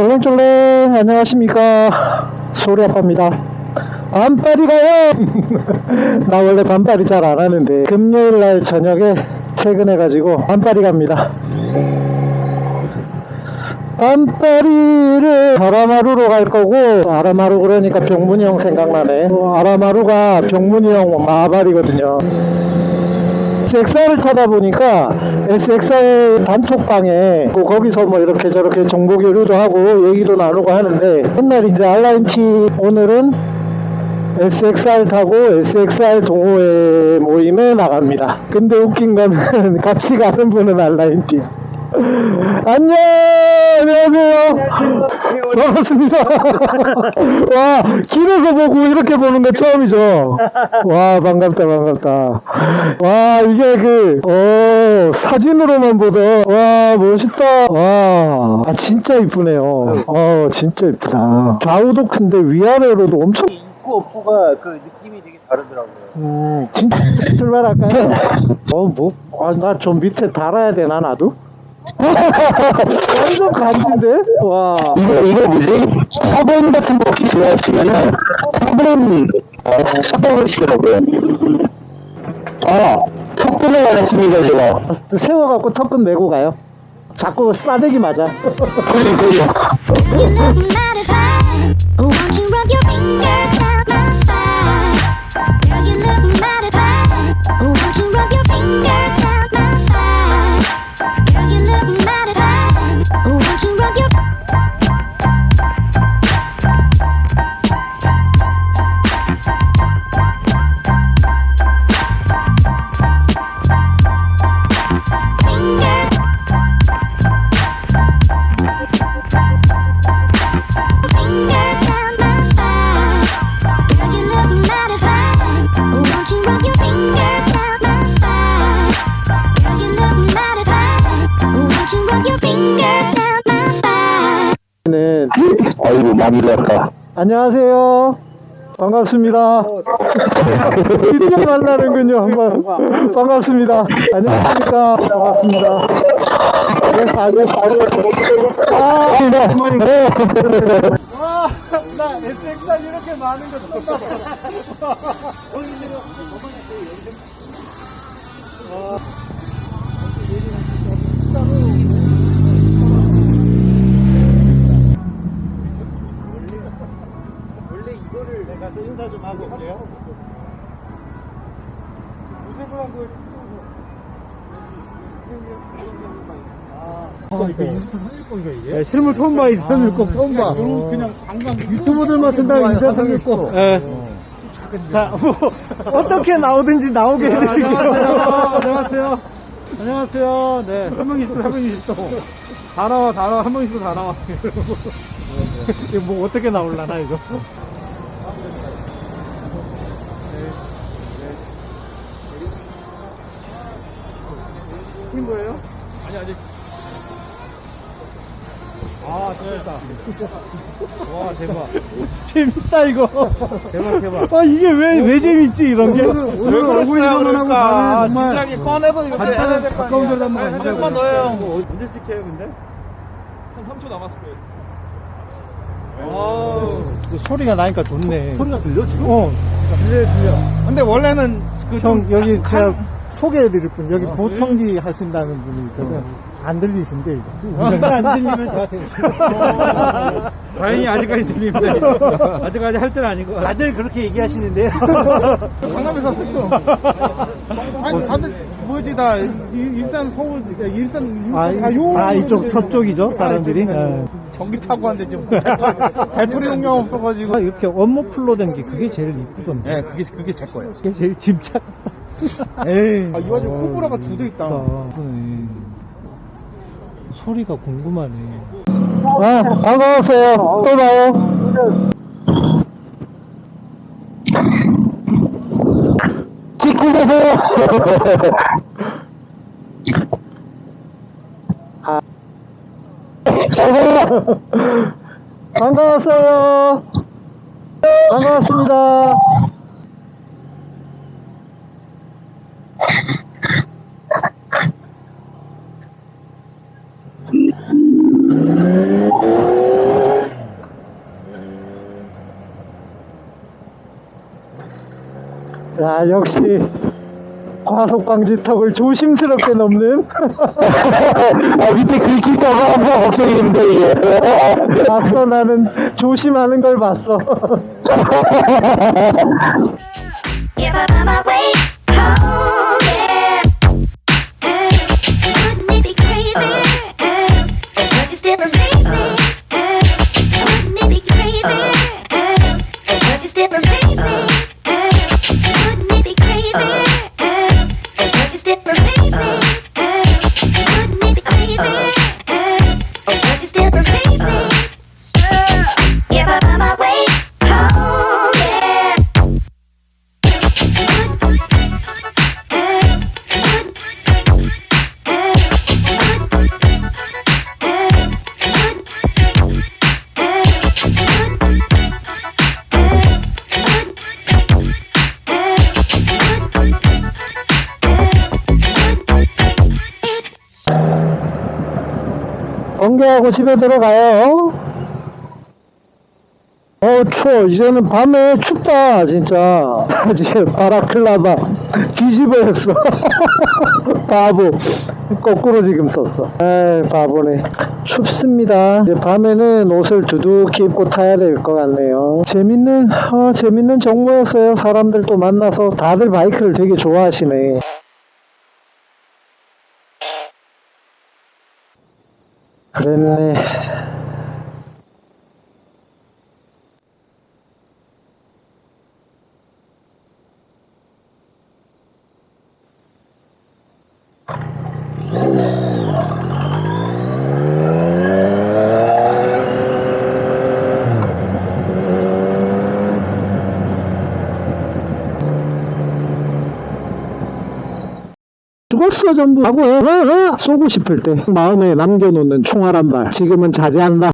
쫄랭쫄랭 안녕하십니까. 소리 아빠입니다. 반팔이 가요! 나 원래 반팔이 잘 안 하는데 금요일날 저녁에 퇴근해 가지고 반팔이 갑니다. 반파리를 아라마루로 갈 거고 아라마루 그러니까 병문이 형 생각나네. 어, 아라마루가 병문이 형 마발이거든요 SXR을 타다 보니까 SXR 단톡방에 뭐 거기서 뭐 이렇게 저렇게 정보 교류도 하고 얘기도 나누고 하는데 맨날 이제 알라인티 오늘은 SXR 타고 SXR 동호회 모임에 나갑니다. 근데 웃긴 거는 같이 가는 분은 알라인티야. 안녕! 안녕하세요. 반갑습니다. 와 길에서 보고 이렇게 보는 거 처음이죠? 와 반갑다 반갑다. 와 이게 그 어, 사진으로만 보던 와 멋있다. 와 아, 진짜 이쁘네요. 어 진짜 이쁘다. 좌우도 큰데 위아래로도 엄청 입구 없구가 그 느낌이 되게 다르더라고요. 음 진짜 출발할까요? 어뭐나 좀 밑에 달아야 되나 나도? 완전 간지인데? 와. 이거, 이거 뭐지? 사본 같은 거 혹시 좋아하시면은, 사본, 어, 사본을 시더라고요. 아, 턱분을 안 했습니다, 제가. 세워갖고 턱끈 메고 가요. 자꾸 싸대기 맞아. 그러니까 spine? 네. 아이고, 많이 lar까 안녕하세요. 반갑습니다. 드디어 만나는군요. 한번 반갑습니다. 안녕하십니까. 반갑습니다. 네, 아주 바로. 아, 네. 와, 나 SXR 이렇게 많은 거 처음 봤어. 원래 이거를 내가 인사 좀 하고 올게요. 무쇠부랑 그 아, 이거 인스타 상일권이가 이게? 실물 처음 봐, 이 상일권 처음 봐. 그냥 관광 유튜버들만 쓴다고 인스타 상일권. 예. 자, 뭐, 어떻게 나오든지 나오게 해드릴게요. 안녕하세요. 안녕하세요. 네, 320도, 320도. 다 나와, 다 나와, 한명 있어, 다 나와. 이거 뭐 어떻게 나올라나, 이거? 인 거예요? 아니 아직. 아 재밌다. 와 대박. 재밌다 이거. 대박 대박. 아 이게 왜 왜 재밌지 이런 게? 오늘 얼굴이만 하고 가면 정말 진작에 꺼내서 이렇게 해야 될거 가까운 데로 한번 한 가보자고요. 번만 넣어요. 언제 찍혀요 근데? 한 3초 남았을 거예요. 그 소리가 나니까 좋네. 소리가 들려 지금? 어. 들려 들려. 근데 원래는 그형좀 여기 한- 제가 소개해드릴 분 여기 보청기 하신다는 분이 있거든. 안 들리신데 안 들리면 저한테 다행히 아직까지 들립니다. 아직까지 할 때는 아니고. 다들 그렇게 얘기하시는데요. 강남에서 샀어. 아니 다들 뭐지 다 일- 일산 서울 일산 인천 아, 다 요. 아 이쪽 서쪽이죠 사람들이. 예. 전기 타고 왔는데 지금 배터리, 배터리 용량 없어가지고. 아, 이렇게 원목플로 된 게 그게 제일 이쁘던데. 네, 그게 그게 제 거예요. 그게 제일 짐작. 에이. 아, 이 와중에 호불호가 두 대 있다. 이쁘네. 소리가 궁금하네. 아, 반가웠어요. 또 봐요. 찍고 가세요. 잘 가요. 반가웠어요. 반가웠습니다. 야, 역시 과속방지턱을 조심스럽게 넘는. 아, 밑에 긁힐까봐 항상 걱정이 됩니다 이게. 앞서 나는 조심하는 걸 봤어. Yeah, but I'm awake. 번개하고 집에 들어가요. 어 추워. 이제는 밤에 춥다 진짜. 지금 바라클라바 뒤집어였어. 바보. 거꾸로 지금 썼어. 에이 바보네. 춥습니다. 이제 밤에는 옷을 두둑히 입고 타야 될 것 같네요. 재밌는 어, 재밌는 정보였어요. 사람들 또 만나서 다들 바이크를 되게 좋아하시네 그 죽었어 전부 하고 어, 어, 쏘고 싶을 때. 마음에 남겨놓는 총알 한 발. 지금은 자제한다